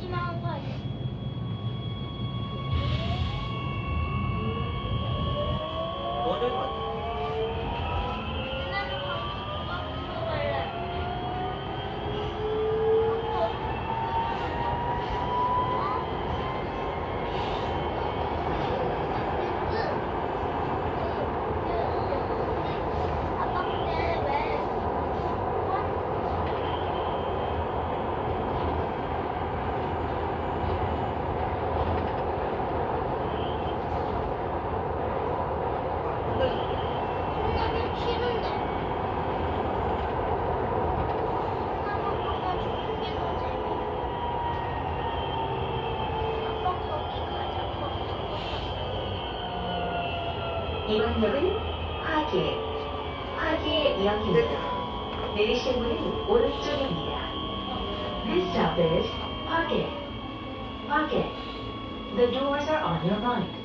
she not like 이번 역은 화계, 화계역입니다. 내리실 문은 오른쪽입니다. This stop is 화계, 화계. The doors are on your right.